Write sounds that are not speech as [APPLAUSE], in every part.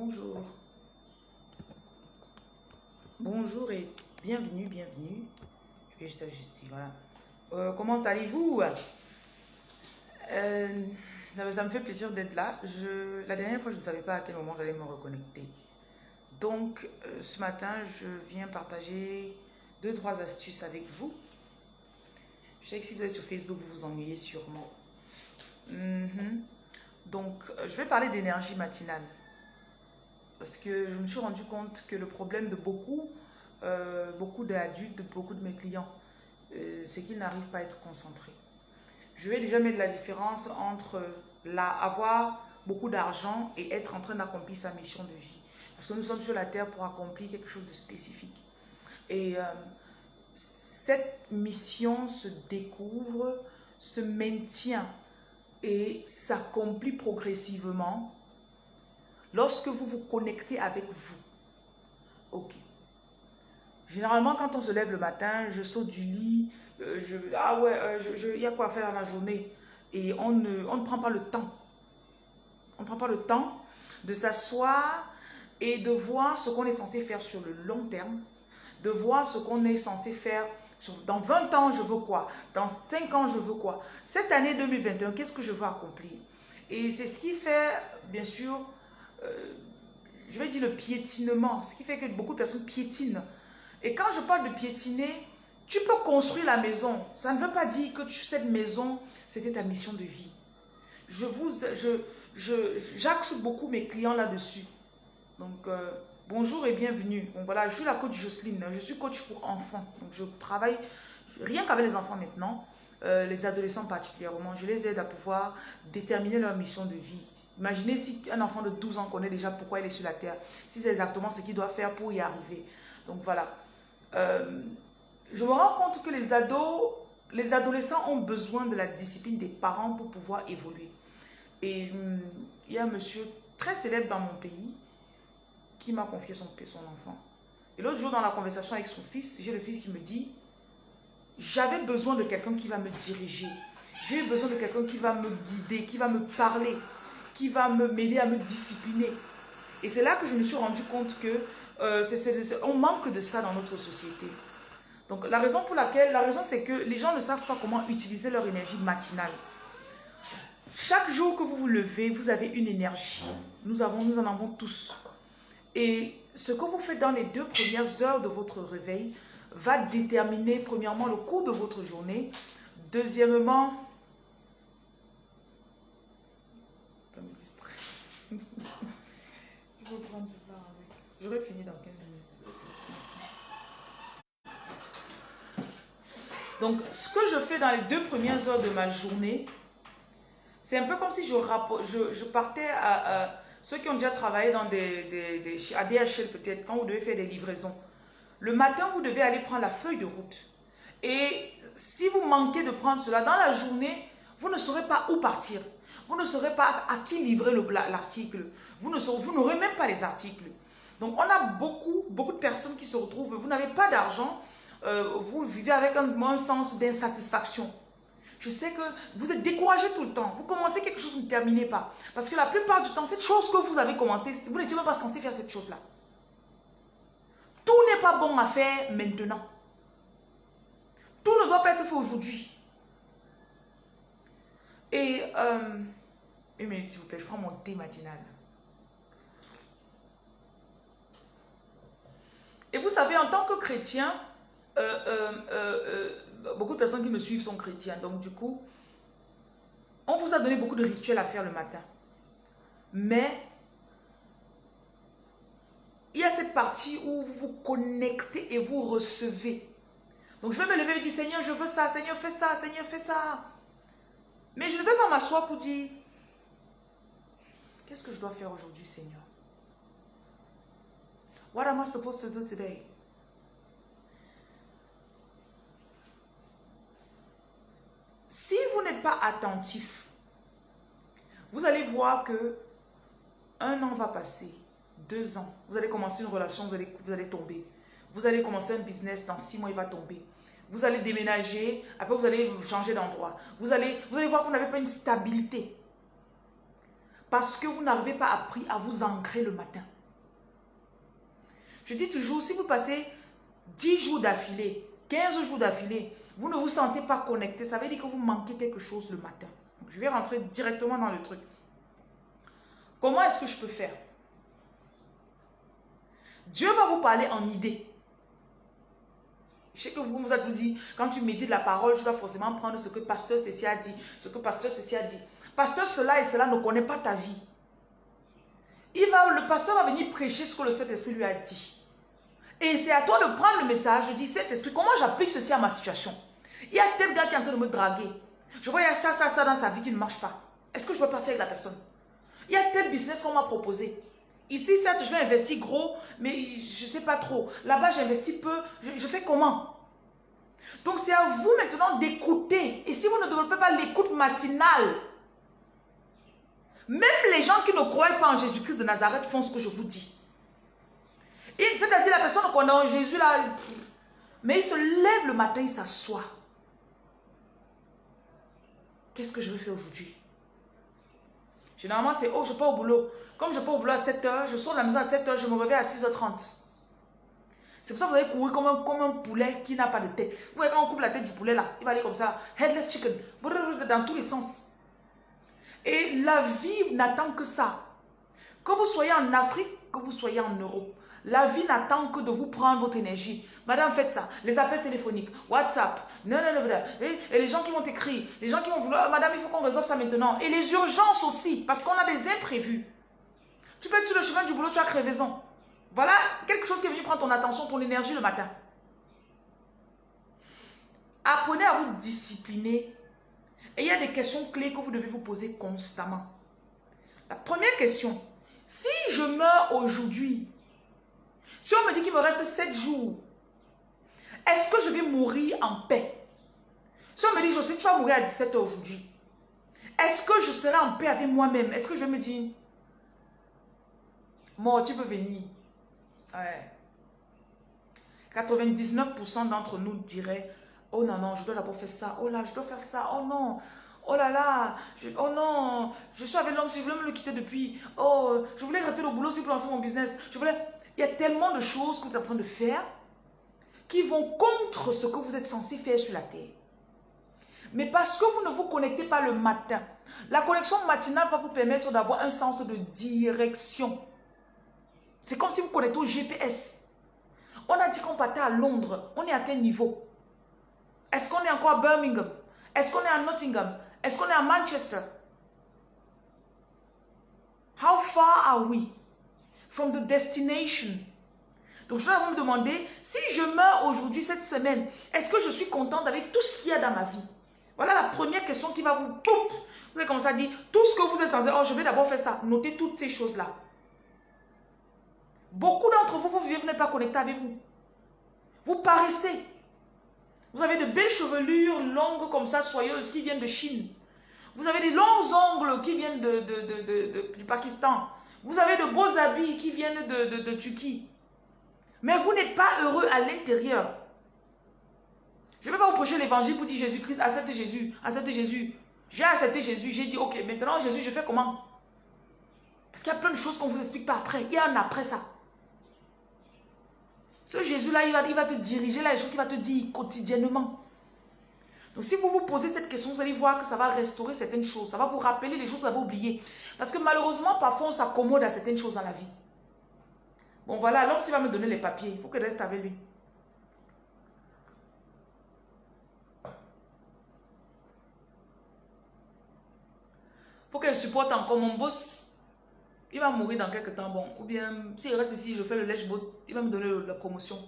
Bonjour. Bonjour et bienvenue, bienvenue. Je vais juste ajuster, voilà. Euh, comment allez-vous? Euh, Ça me fait plaisir d'être là. La dernière fois, je ne savais pas à quel moment j'allais me reconnecter. Donc, euh, ce matin, je viens partager deux, trois astuces avec vous. Je sais que si vous êtes sur Facebook, vous vous ennuyez sûrement. Mhm. Donc, je vais parler d'énergie matinale. Parce que je me suis rendu compte que le problème de beaucoup, euh, beaucoup d'adultes, de beaucoup de mes clients, euh, c'est qu'ils n'arrivent pas à être concentrés. Je vais déjà mettre la différence entre la, avoir beaucoup d'argent et être en train d'accomplir sa mission de vie. Parce que nous sommes sur la terre pour accomplir quelque chose de spécifique. Et euh, cette mission se découvre, se maintient et s'accomplit progressivement Lorsque vous vous connectez avec vous. Ok. Généralement, quand on se lève le matin, je saute du lit, euh, ah ouais, euh, il y a quoi faire la journée? Et on ne, on ne prend pas le temps. On ne prend pas le temps de s'asseoir et de voir ce qu'on est censé faire sur le long terme, de voir ce qu'on est censé faire dans 20 ans, je veux quoi? Dans 5 ans, je veux quoi? Cette année 2021, qu'est-ce que je veux accomplir? Et c'est ce qui fait, bien sûr, euh, je vais dire le piétinement, ce qui fait que beaucoup de personnes piétinent. Et quand je parle de piétiner, tu peux construire la maison. Ça ne veut pas dire que cette maison, c'était ta mission de vie. Je vous, je, j'axe beaucoup mes clients là-dessus. Donc, euh, bonjour et bienvenue. Donc voilà, je suis la coach Jocelyne. Je suis coach pour enfants. Donc, je travaille rien qu'avec les enfants maintenant, euh, les adolescents particulièrement. Je les aide à pouvoir déterminer leur mission de vie. Imaginez si un enfant de 12 ans connaît déjà pourquoi il est sur la terre, si c'est exactement ce qu'il doit faire pour y arriver. Donc voilà. Euh, je me rends compte que les ados, les adolescents ont besoin de la discipline des parents pour pouvoir évoluer. Et hum, il y a un monsieur très célèbre dans mon pays qui m'a confié son, son enfant. Et l'autre jour, dans la conversation avec son fils, j'ai le fils qui me dit, j'avais besoin de quelqu'un qui va me diriger. J'ai besoin de quelqu'un qui va me guider, qui va me parler qui va m'aider à me discipliner. Et c'est là que je me suis rendu compte que euh, on manque de ça dans notre société. Donc la raison pour laquelle, la raison c'est que les gens ne savent pas comment utiliser leur énergie matinale. Chaque jour que vous vous levez, vous avez une énergie. Nous, avons, nous en avons tous. Et ce que vous faites dans les deux premières heures de votre réveil va déterminer premièrement le cours de votre journée. Deuxièmement, Pain avec. Dans 15 minutes. Donc, ce que je fais dans les deux premières heures de ma journée, c'est un peu comme si je partais à, ceux qui ont déjà travaillé dans des, des, des à DHL peut-être, quand vous devez faire des livraisons. Le matin, vous devez aller prendre la feuille de route. Et si vous manquez de prendre cela dans la journée, vous ne saurez pas où partir. Vous ne saurez pas à qui livrer l'article. Vous n'aurez même pas les articles. Donc, on a beaucoup, beaucoup de personnes qui se retrouvent. Vous n'avez pas d'argent. Euh, vous vivez avec un, un sens d'insatisfaction. Je sais que vous êtes découragé tout le temps. Vous commencez quelque chose, vous ne terminez pas. Parce que la plupart du temps, cette chose que vous avez commencé, vous n'étiez même pas censé faire cette chose-là. Tout n'est pas bon à faire maintenant. Tout ne doit pas être fait aujourd'hui. Et, euh, une minute s'il vous plaît, je prends mon thé matinal. Et vous savez, en tant que chrétien, euh, euh, euh, beaucoup de personnes qui me suivent sont chrétiens. Donc du coup, on vous a donné beaucoup de rituels à faire le matin. Mais il y a cette partie où vous vous connectez et vous recevez. Donc je vais me lever et dire, Seigneur, je veux ça, Seigneur, fais ça, Seigneur, fais ça. Mais je ne vais pas m'asseoir pour dire, qu'est-ce que je dois faire aujourd'hui, Seigneur? What am I supposed to do today? Si vous n'êtes pas attentif, vous allez voir que un an va passer, deux ans, vous allez commencer une relation, vous allez, vous allez tomber. Vous allez commencer un business, dans six mois, il va tomber. Vous allez déménager, après vous allez changer d'endroit. Vous allez, vous allez voir que vous n'avez pas une stabilité. Parce que vous n'arrivez pas appris à vous ancrer le matin. Je dis toujours, si vous passez 10 jours d'affilée, 15 jours d'affilée, vous ne vous sentez pas connecté, ça veut dire que vous manquez quelque chose le matin. je vais rentrer directement dans le truc. Comment est-ce que je peux faire? Dieu va vous parler en idée. Je sais que vous vous avez dit, quand tu médites la parole, je dois forcément prendre ce que pasteur Cécile a dit, ce que pasteur Cécile a dit. Pasteur cela et cela ne connaît pas ta vie. Il va, le pasteur va venir prêcher ce que le Saint-Esprit lui a dit. Et c'est à toi de prendre le message. Je dis, Saint-Esprit, comment j'applique ceci à ma situation? Il y a tel gars qui est en train de me draguer. Je vois, il y a ça, ça, ça dans sa vie qui ne marche pas. Est-ce que je dois partir avec la personne? Il y a tel business qu'on m'a proposé. Ici, certes, je vais investir gros, mais je ne sais pas trop. Là-bas, j'investis peu. Je fais comment? Donc, c'est à vous maintenant d'écouter. Et si vous ne développez pas l'écoute matinale, même les gens qui ne croient pas en Jésus-Christ de Nazareth font ce que je vous dis. C'est-à-dire la personne qu'on a en Jésus là, mais il se lève le matin, il s'assoit. Qu'est-ce que je vais faire aujourd'hui? Généralement, c'est, oh, je pars au boulot. Comme je pars au boulot à 7h, je sors de la maison à 7h, je me réveille à 6h30. C'est pour ça que vous allez courir comme un, comme un poulet qui n'a pas de tête. Vous voyez, quand on coupe la tête du poulet là, il va aller comme ça, headless chicken, dans tous les sens. Et la vie n'attend que ça. Que vous soyez en Afrique, que vous soyez en Europe. La vie n'attend que de vous prendre votre énergie. Madame, faites ça. Les appels téléphoniques, WhatsApp, non, non, non, et, les gens qui vont écrire, les gens qui vont vouloir, madame, il faut qu'on résolve ça maintenant. Et les urgences aussi, parce qu'on a des imprévus. Tu peux être sur le chemin du boulot, tu as crevaison. Voilà quelque chose qui est venu prendre ton attention, ton énergie le matin. Apprenez à vous discipliner. Et il y a des questions clés que vous devez vous poser constamment. La première question, si je meurs aujourd'hui, si on me dit qu'il me reste 7 jours, est-ce que je vais mourir en paix? Si on me dit, sais, tu vas mourir à 17 h aujourd'hui, est-ce que je serai en paix avec moi-même? Est-ce que je vais me dire, moi, tu peux venir? Ouais. 99% d'entre nous diraient, oh non, non, je dois d'abord faire ça, oh là, je dois faire ça, oh non, oh là là, oh non, je suis avec l'homme, je voulais me le quitter depuis, oh, je voulais rester au boulot si pour lancer mon business. Il y a tellement de choses que vous êtes en train de faire qui vont contre ce que vous êtes censé faire sur la terre. Mais parce que vous ne vous connectez pas le matin, la connexion matinale va vous permettre d'avoir un sens de direction. C'est comme si vous connectez au GPS. On a dit qu'on partait à Londres. On est à quel niveau? Est-ce qu'on est encore à Birmingham? Est-ce qu'on est à Nottingham? Est-ce qu'on est à Manchester? How far are we from the destination? Donc, je vais me demander, si je meurs aujourd'hui, cette semaine, est-ce que je suis contente avec tout ce qu'il y a dans ma vie? Voilà la première question qui va vous... Vous allez commencer à dire, tout ce que vous êtes censé, oh, je vais d'abord faire ça. Notez toutes ces choses-là. Beaucoup d'entre vous, vous vivez, vous n'êtes pas connecté avec vous. Vous paraissez. Vous avez de belles chevelures longues comme ça, soyeuses, qui viennent de Chine. Vous avez des longs ongles qui viennent du Pakistan. Vous avez de beaux habits qui viennent de, de, Turquie. Mais vous n'êtes pas heureux à l'intérieur. Je ne vais pas vous prêcher l'évangile pour dire Jésus-Christ, accepte Jésus, accepte Jésus. J'ai accepté Jésus, j'ai dit, ok, maintenant Jésus, je fais comment? Parce qu'il y a plein de choses qu'on ne vous explique pas après. Il y a un après ça. Ce Jésus-là, il va, il te diriger là, les choses qu'il va te dire quotidiennement. Donc si vous vous posez cette question, vous allez voir que ça va restaurer certaines choses. Ça va vous rappeler les choses que vous avez oubliées. Parce que malheureusement, parfois, on s'accommode à certaines choses dans la vie. Bon, voilà, l'homme, s'il va me donner les papiers, il faut que reste avec lui. Il faut que je supporte encore mon boss. Il va mourir dans quelques temps. Bon, ou bien, s'il reste ici, je fais le lèche-boat, il va me donner la promotion.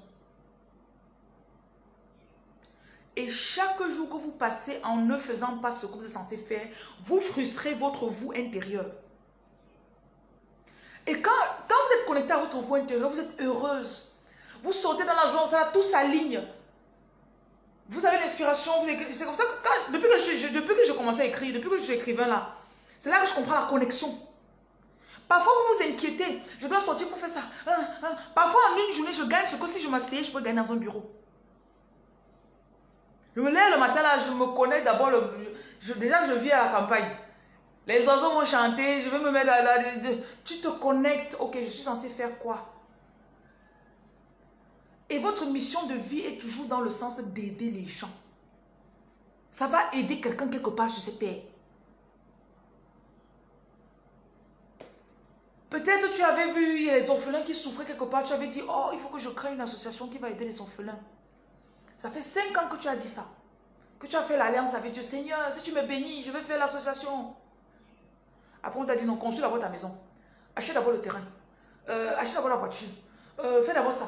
Et chaque jour que vous passez en ne faisant pas ce que vous êtes censé faire, vous frustrez votre vous intérieur. Et quand, quand vous êtes connecté à votre vous intérieur, vous êtes heureuse. Vous sortez dans la joie, ça tout s'aligne. Vous avez l'inspiration. C'est comme ça que depuis, que je, depuis que je commençais à écrire, depuis que je suis écrivain là, c'est là que je comprends la connexion. Parfois, vous vous inquiétez. Je dois sortir pour faire ça. Hein, hein. Parfois, en une journée, je gagne ce que si je m'asseyais, je peux gagner dans un bureau. Je me lève le matin là, je me connais d'abord. Déjà, je vis à la campagne. Les oiseaux vont chanter, je vais me mettre là, Tu te connectes, ok, je suis censé faire quoi? Et votre mission de vie est toujours dans le sens d'aider les gens. Ça va aider quelqu'un quelque part sur cette terre. Peut-être tu avais vu les orphelins qui souffraient quelque part, tu avais dit, oh, il faut que je crée une association qui va aider les orphelins. Ça fait cinq ans que tu as dit ça. Que tu as fait l'alliance avec Dieu. Seigneur, si tu me bénis, je vais faire l'association. Après, on t'a dit non, construis d'abord ta maison. Achète d'abord le terrain. Euh, achète d'abord la voiture. Euh, fais d'abord ça.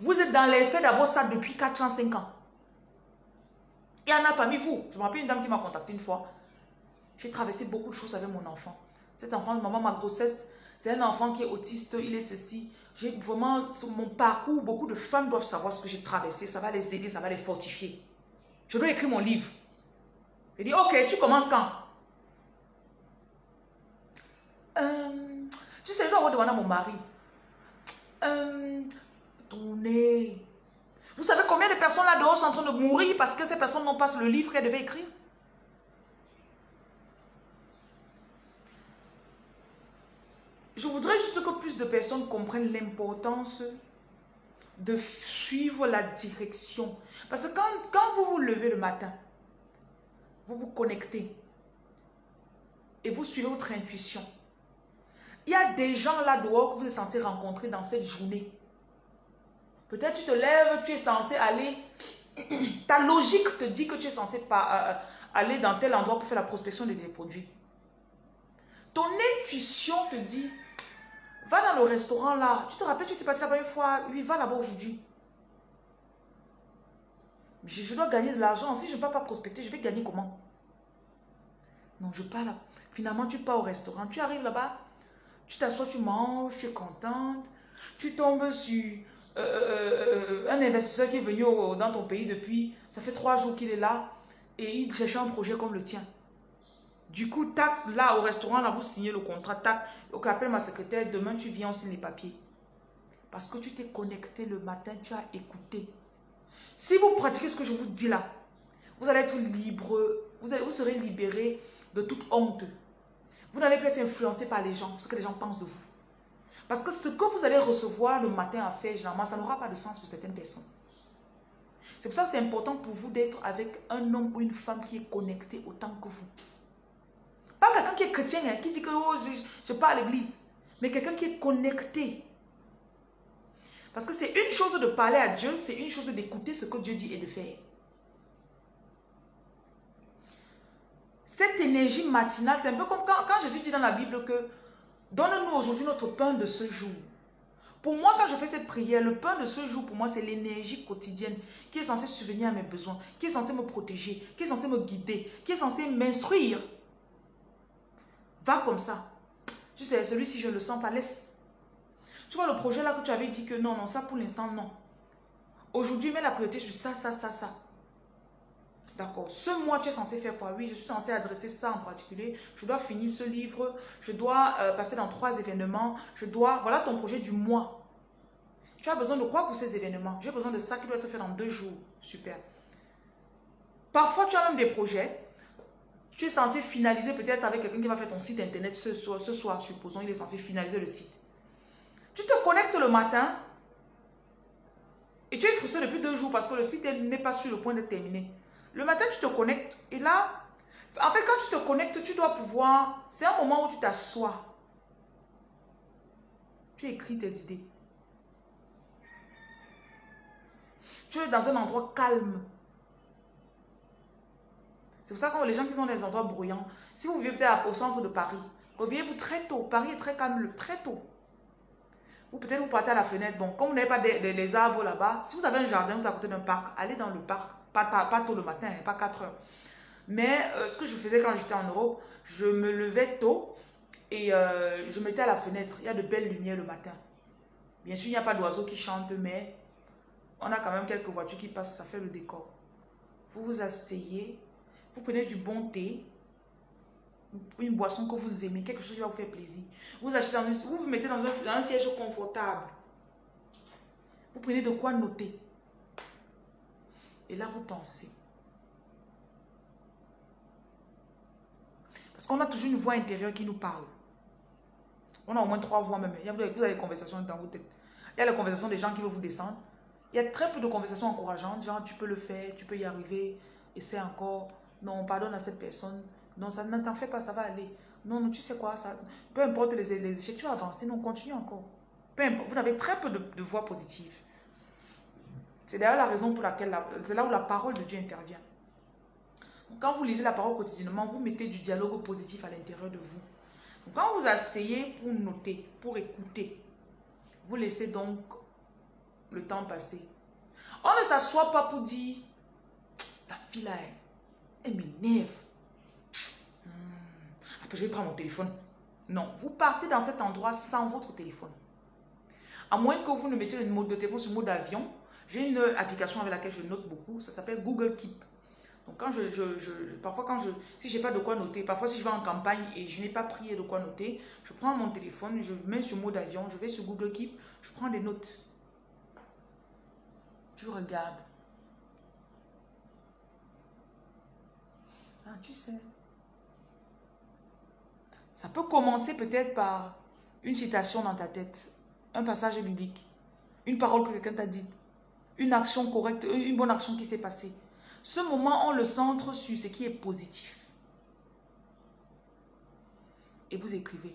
Vous êtes dans les faits d'abord ça depuis 4 ans, 5 ans. Il y en a parmi vous. Je me rappelle une dame qui m'a contacté une fois. J'ai traversé beaucoup de choses avec mon enfant. Cet enfant, maman, ma grossesse, c'est un enfant qui est autiste, il est ceci. J'ai vraiment, mon parcours, beaucoup de femmes doivent savoir ce que j'ai traversé. Ça va les aider, ça va les fortifier. Je dois écrire mon livre. Il dit, ok, tu commences quand? Euh, Tu sais, je dois demander à mon mari. Euh, tournez. Vous savez combien de personnes là-dehors sont en train de mourir parce que ces personnes n'ont pas le livre qu'elles devaient écrire? Je voudrais juste que plus de personnes comprennent l'importance de suivre la direction. Parce que quand, vous vous levez le matin, vous vous connectez et vous suivez votre intuition. Il y a des gens là dehors que vous êtes censé rencontrer dans cette journée. Peut-être tu te lèves, tu es censé aller. [CLEARS THROAT] Ta logique te dit que tu es censé pas, euh, aller dans tel endroit pour faire la prospection de tes produits. Ton intuition te dit, Va dans le restaurant là. Tu te rappelles, tu t'es parti là-bas une fois. Oui, va là-bas aujourd'hui. Je, dois gagner de l'argent. Si je ne peux pas prospecter, je vais gagner comment? Non, je pars là. Finalement, tu pars au restaurant. Tu arrives là-bas. Tu t'assois, tu manges, tu es contente. Tu tombes sur euh, euh, euh, un investisseur qui est venu dans ton pays depuis. Ça fait trois jours qu'il est là. Et il cherche un projet comme le tien. Du coup, tac, là au restaurant, là vous signez le contrat, tac, ok, appelle ma secrétaire, demain tu viens, on signe les papiers. Parce que tu t'es connecté le matin, tu as écouté. Si vous pratiquez ce que je vous dis là, vous allez être libre, vous, vous serez libéré de toute honte. Vous n'allez plus être influencé par les gens, ce que les gens pensent de vous. Parce que ce que vous allez recevoir le matin à faire, généralement, ça n'aura pas de sens pour certaines personnes. C'est pour ça que c'est important pour vous d'être avec un homme ou une femme qui est connecté autant que vous. Quelqu'un qui est chrétien, hein, qui dit que oh, je, pas à l'église. Mais quelqu'un qui est connecté. Parce que c'est une chose de parler à Dieu, c'est une chose d'écouter ce que Dieu dit et de faire. Cette énergie matinale, c'est un peu comme quand, quand Jésus dit dans la Bible que donne-nous aujourd'hui notre pain de ce jour. Pour moi, quand je fais cette prière, le pain de ce jour, pour moi, c'est l'énergie quotidienne qui est censée subvenir à mes besoins, qui est censée me protéger, qui est censée me guider, qui est censée m'instruire. Va comme ça. Tu sais, celui-ci, je le sens pas, laisse. Tu vois le projet là que tu avais dit que non, non, ça pour l'instant, non. Aujourd'hui, mets la priorité sur ça, ça, ça, ça. D'accord. Ce mois, tu es censé faire quoi? Oui, je suis censé adresser ça en particulier. Je dois finir ce livre. Je dois euh, passer dans trois événements. Je dois... Voilà ton projet du mois. Tu as besoin de quoi pour ces événements? J'ai besoin de ça qui doit être fait dans deux jours. Super. Parfois, tu as même des projets tu es censé finaliser peut-être avec quelqu'un qui va faire ton site internet ce soir, ce soir, supposons, il est censé finaliser le site. Tu te connectes le matin et tu es frustré depuis deux jours parce que le site n'est pas sur le point de terminer. Le matin, tu te connectes et là, en fait, quand tu te connectes, tu dois pouvoir, c'est un moment où tu t'assois. Tu écris tes idées. Tu es dans un endroit calme. C'est pour ça que les gens qui dans des endroits bruyants, si vous vivez peut-être au centre de Paris, réveillez-vous très tôt. Paris est très calme, très tôt. Ou peut-être vous partez à la fenêtre. Bon, comme vous n'avez pas des, arbres là-bas, si vous avez un jardin, vous êtes à côté d'un parc, allez dans le parc. Pas, pas, tôt le matin, hein, pas 4 heures. Mais euh, ce que je faisais quand j'étais en Europe, je me levais tôt et euh, je mettais à la fenêtre. Il y a de belles lumières le matin. Bien sûr, il n'y a pas d'oiseaux qui chantent, mais on a quand même quelques voitures qui passent, ça fait le décor. Vous vous asseyez, vous prenez du bon thé, une boisson que vous aimez, quelque chose qui va vous faire plaisir. Vous achetez dans vous vous mettez dans un, siège confortable. Vous prenez de quoi noter. Et là, vous pensez. Parce qu'on a toujours une voix intérieure qui nous parle. On a au moins trois voix même. Il y a, vous avez des conversations dans vos têtes. Il y a la conversation des gens qui veulent vous descendre. Il y a très peu de conversations encourageantes. Genre, tu peux le faire, tu peux y arriver. Essaie encore. Non, pardonne à cette personne. Non, ça ne t'en fais pas, ça va aller. Non, tu sais quoi, ça, peu importe les, les échecs, tu vas avancer. Non, continue encore. Peu importe, vous avez très peu de, voix positives. C'est d'ailleurs la raison pour laquelle, c'est là où la parole de Dieu intervient. Quand vous lisez la parole quotidiennement, vous mettez du dialogue positif à l'intérieur de vous. quand vous asseyez pour noter, pour écouter, vous laissez donc le temps passer. On ne s'assoit pas pour dire, la fille là, m'énerve. Hmm, après, je vais prendre mon téléphone. Non, vous partez dans cet endroit sans votre téléphone. À moins que vous ne mettiez le mode de téléphone sur mode avion. J'ai une application avec laquelle je note beaucoup. Ça s'appelle Google Keep. Donc, quand je, parfois, quand je, si je n'ai pas de quoi noter, parfois, si je vais en campagne et je n'ai pas pris de quoi noter, je prends mon téléphone, je mets sur mode avion, je vais sur Google Keep, je prends des notes. Tu regardes. Ah, tu sais. Ça peut commencer peut-être par une citation dans ta tête, un passage biblique, une parole que quelqu'un t'a dite, une action correcte, une bonne action qui s'est passée. Ce moment, on le centre sur ce qui est positif. Et vous écrivez.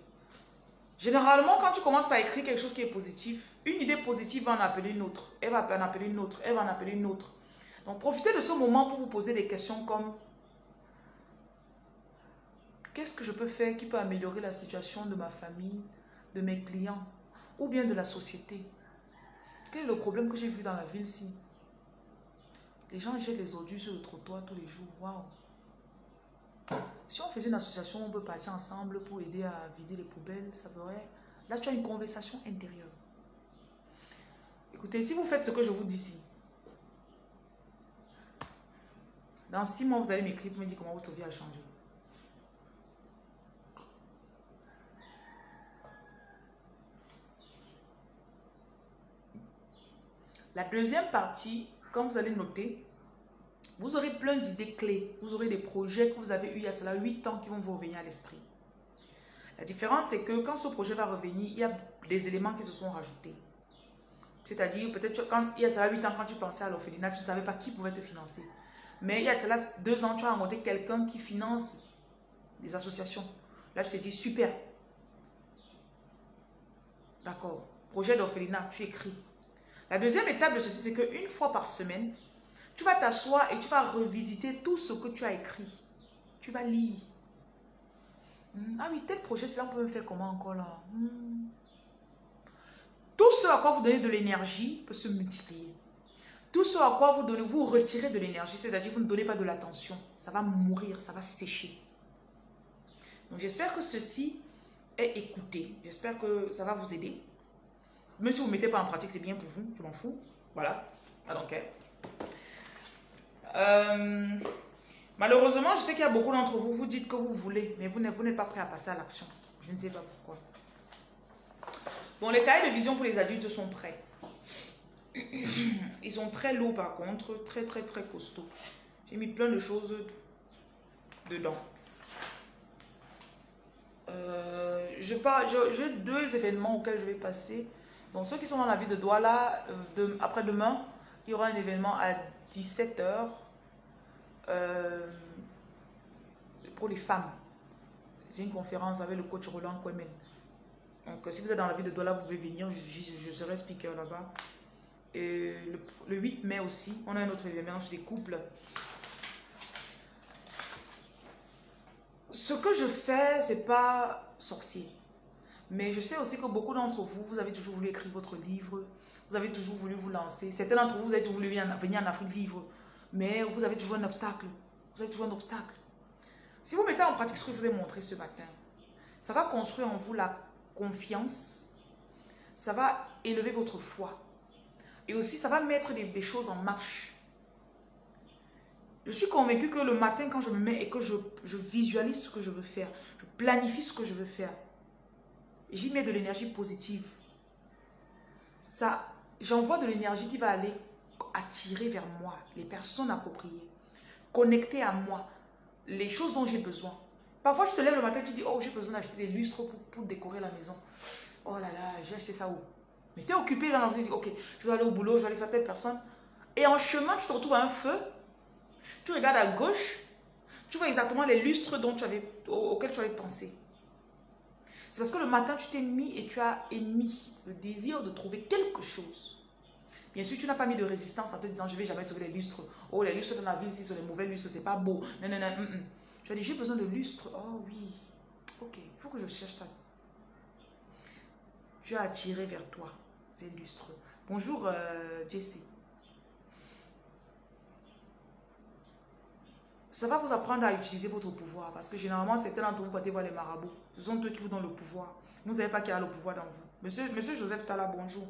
Généralement, quand tu commences par écrire quelque chose qui est positif, une idée positive va en appeler une autre. Elle va en appeler une autre. Elle va en appeler une autre. Donc, profitez de ce moment pour vous poser des questions comme Qu'est-ce que je peux faire qui peut améliorer la situation de ma famille, de mes clients ou bien de la société? Quel est le problème que j'ai vu dans la ville-ci Les gens jettent les ordures sur le trottoir tous les jours? Waouh Si on faisait une association, on peut partir ensemble pour aider à vider les poubelles, ça ferait... Là, tu as une conversation intérieure. Écoutez, si vous faites ce que je vous dis ici, dans six mois, vous allez m'écrire pour me dire comment votre vie a changé. La deuxième partie, quand vous allez noter, vous aurez plein d'idées clés. Vous aurez des projets que vous avez eu il y a cela 8 ans qui vont vous revenir à l'esprit. La différence, c'est que quand ce projet va revenir, il y a des éléments qui se sont rajoutés. C'est-à-dire, peut-être quand il y a cela 8 ans, quand tu pensais à l'orphelinat, tu ne savais pas qui pouvait te financer. Mais il y a cela 2 ans, tu as rencontré quelqu'un qui finance des associations. Là, je te dis, super. D'accord. Projet d'orphelinat, tu écris. La deuxième étape de ceci, c'est qu'une fois par semaine, tu vas t'asseoir et tu vas revisiter tout ce que tu as écrit. Tu vas lire. Hmm, ah oui, tel projet, cela on peut me faire comment encore là hmm. Tout ce à quoi vous donnez de l'énergie peut se multiplier. Tout ce à quoi vous donnez, vous retirez de l'énergie, c'est-à-dire vous ne donnez pas de l'attention. Ça va mourir, ça va sécher. Donc j'espère que ceci est écouté. J'espère que ça va vous aider. Même si vous ne mettez pas en pratique, c'est bien pour vous. Je m'en fous. Voilà. I don't euh, malheureusement, je sais qu'il y a beaucoup d'entre vous, vous dites que vous voulez, mais vous n'êtes pas prêt à passer à l'action. Je ne sais pas pourquoi. Bon, les cahiers de vision pour les adultes sont prêts. Ils sont très lourds par contre, très très très costauds. J'ai mis plein de choses dedans. Euh, J'ai deux événements auxquels je vais passer. Donc ceux qui sont dans la ville de Douala, euh, après-demain, il y aura un événement à 17h euh, pour les femmes. C'est une conférence avec le coach Roland Kwemen. Donc si vous êtes dans la ville de Douala, vous pouvez venir, je, serai speaker là-bas. Et le, 8 mai aussi, on a un autre événement sur les couples. Ce que je fais, c'est pas sorcier. Mais je sais aussi que beaucoup d'entre vous, vous avez toujours voulu écrire votre livre, vous avez toujours voulu vous lancer. Certains d'entre vous, vous avez toujours voulu venir en Afrique vivre, mais vous avez toujours un obstacle. Vous avez toujours un obstacle. Si vous mettez en pratique ce que je vous ai montré ce matin, ça va construire en vous la confiance, ça va élever votre foi. Et aussi, ça va mettre des, choses en marche. Je suis convaincue que le matin, quand je me mets et que je, je visualise ce que je veux faire, je planifie ce que je veux faire, j'y mets de l'énergie positive. Ça, j'envoie de l'énergie qui va aller attirer vers moi les personnes appropriées, connecter à moi les choses dont j'ai besoin. Parfois, tu te lèves le matin, tu dis, oh, j'ai besoin d'acheter des lustres pour, pour, décorer la maison. Oh là là, j'ai acheté ça où? Mais tu es occupé dans vie, tu dis, ok, je dois aller au boulot, je dois aller faire telle personne. Et en chemin, tu te retrouves à un feu. Tu regardes à gauche, tu vois exactement les lustres dont auxquels tu avais pensé. C'est parce que le matin, tu t'es mis et tu as émis le désir de trouver quelque chose. Bien sûr, tu n'as pas mis de résistance en te disant, je ne vais jamais trouver les lustres. Oh, les lustres dans la ville, si ce sont les mauvais lustres, c'est pas beau. Non, non, non. Mm, mm. Tu as dit, j'ai besoin de lustres. Oh oui. Ok, il faut que je cherche ça. Tu as attiré vers toi ces lustres. Bonjour, euh, Jessie. Ça va vous apprendre à utiliser votre pouvoir. Parce que généralement, certains d'entre vous, quand voir les marabouts, ce sont eux qui vous donnent le pouvoir. Vous ne savez pas qui a le pouvoir dans vous. Monsieur, Joseph Tala, bonjour.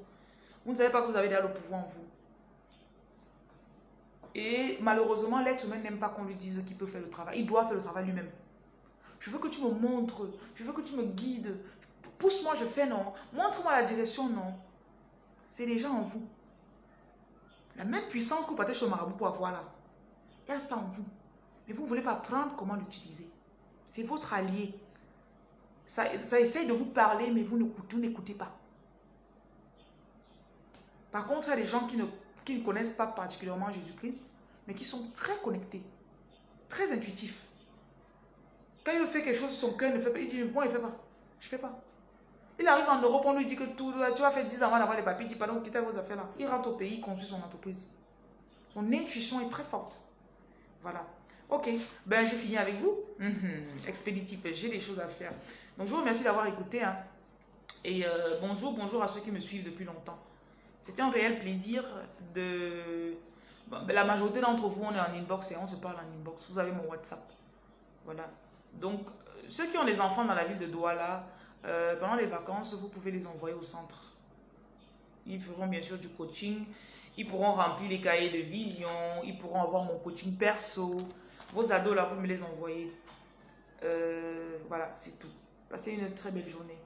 Vous ne savez pas que vous avez déjà le pouvoir en vous. Et malheureusement, l'être humain n'aime pas qu'on lui dise qu'il peut faire le travail. Il doit faire le travail lui-même. Je veux que tu me montres. Je veux que tu me guides. Pousse-moi, je fais non. Montre-moi la direction, non. C'est déjà en vous. La même puissance que vous partez chez marabout pour avoir là. Il y a ça en vous. Mais vous ne voulez pas apprendre comment l'utiliser. C'est votre allié. Ça, ça, essaye de vous parler, mais vous n'écoutez pas. Par contre, il y a des gens qui ne, connaissent pas particulièrement Jésus-Christ, mais qui sont très connectés, très intuitifs. Quand il fait quelque chose, son cœur ne fait pas. Il dit, moi, il ne fait pas. Je ne fais pas. Il arrive en Europe, on lui dit que tu vas faire 10 ans avant d'avoir les papiers. Il dit, pardon, quittez vos affaires là. Il rentre au pays, il construit son entreprise. Son intuition est très forte. Voilà. Ok, ben je finis avec vous. Mhm. Expéditif, j'ai des choses à faire. Donc je vous remercie d'avoir écouté. Hein. Et euh, bonjour, bonjour à ceux qui me suivent depuis longtemps. C'était un réel plaisir de... Ben, la majorité d'entre vous, on est en inbox et on se parle en inbox. Vous avez mon WhatsApp. Voilà. Donc, euh, ceux qui ont des enfants dans la ville de Douala, euh, pendant les vacances, vous pouvez les envoyer au centre. Ils feront bien sûr du coaching. Ils pourront remplir les cahiers de vision. Ils pourront avoir mon coaching perso. Vos ados, là, vous me les envoyez. Euh, voilà, c'est tout. Passez une très belle journée.